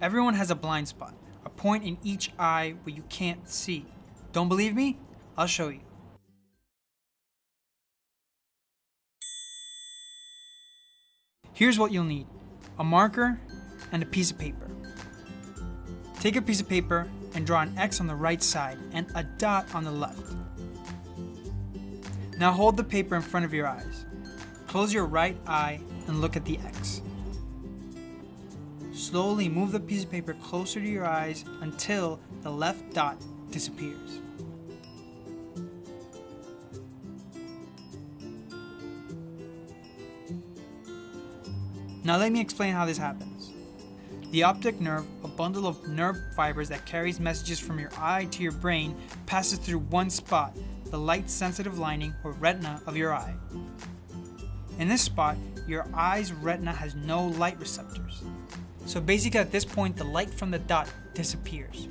Everyone has a blind spot, a point in each eye where you can't see. Don't believe me? I'll show you. Here's what you'll need. A marker and a piece of paper. Take a piece of paper and draw an X on the right side and a dot on the left. Now hold the paper in front of your eyes. Close your right eye and look at the X. Slowly move the piece of paper closer to your eyes until the left dot disappears. Now let me explain how this happens. The optic nerve, a bundle of nerve fibers that carries messages from your eye to your brain, passes through one spot, the light-sensitive lining or retina of your eye. In this spot, your eye's retina has no light receptors. So basically at this point, the light from the dot disappears.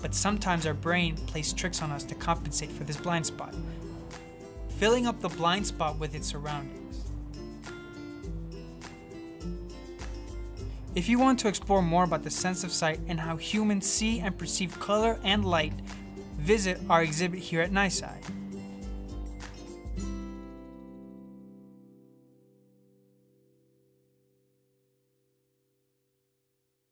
But sometimes our brain plays tricks on us to compensate for this blind spot, filling up the blind spot with its surroundings. If you want to explore more about the sense of sight and how humans see and perceive color and light, visit our exhibit here at NYSCI.